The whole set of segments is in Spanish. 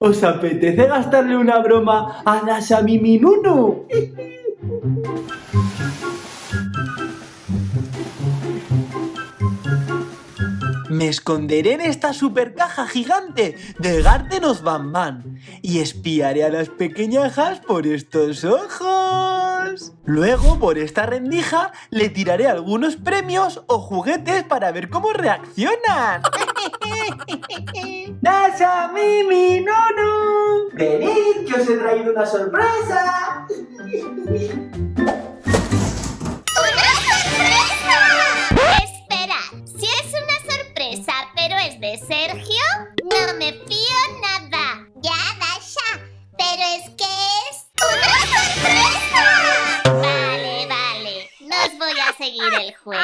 ¿Os apetece gastarle una broma a Dasha Mimi Nunu? Me esconderé en esta super caja gigante de Gardenos Bam y espiaré a las pequeñajas por estos ojos. Luego, por esta rendija, le tiraré algunos premios o juguetes para ver cómo reaccionan. ¡Dasha, Mimi, Nunu! ¡Venid, que os he traído una sorpresa! voy a seguir el juego.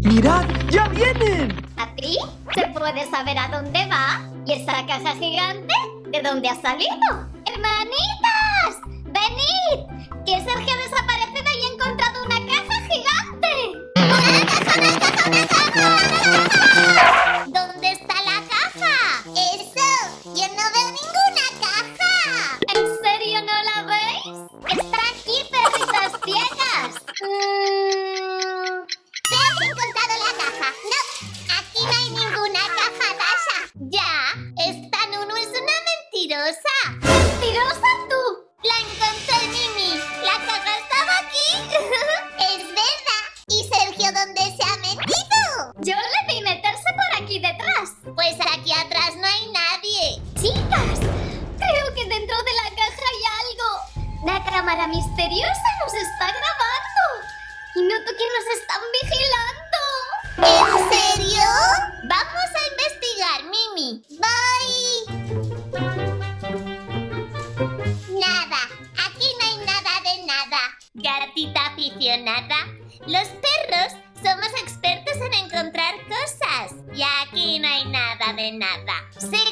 ¡Mirad! ¡Ya vienen! ¿A ti? ¿Se puede saber a dónde va? ¿Y esa caja gigante? ¿De dónde ha salido? ¡Hermanitas! ¡Venid! Que Sergio ha misteriosa nos está grabando. Y noto que nos están vigilando. ¿En serio? Vamos a investigar, Mimi. Bye. Nada. Aquí no hay nada de nada. Gatita aficionada. Los perros somos expertos en encontrar cosas. Y aquí no hay nada de nada. Seguro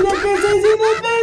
ríen de los demás